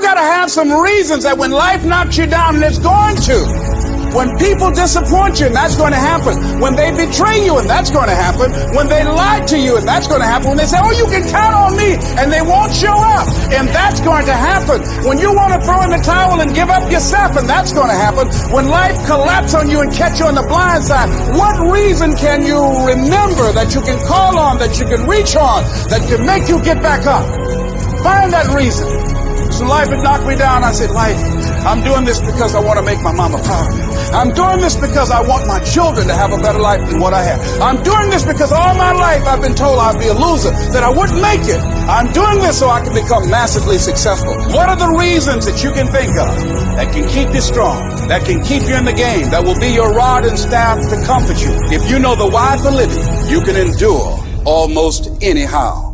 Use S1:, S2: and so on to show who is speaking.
S1: you got to have some reasons that when life knocks you down, and it's going to, when people disappoint you, and that's going to happen. When they betray you, and that's going to happen. When they lie to you, and that's going to happen. When they say, oh, you can count on me, and they won't show up, and that's going to happen. When you want to throw in the towel and give up yourself, and that's going to happen. When life collapses on you and catch you on the blind side, what reason can you remember that you can call on, that you can reach on, that can make you get back up? Find that reason. Life had knocked me down. I said, life, I'm doing this because I want to make my mama proud. I'm doing this because I want my children to have a better life than what I have. I'm doing this because all my life I've been told I'd be a loser, that I wouldn't make it. I'm doing this so I can become massively successful. What are the reasons that you can think of that can keep you strong, that can keep you in the game, that will be your rod and staff to comfort you? If you know the why for living, you can endure almost anyhow.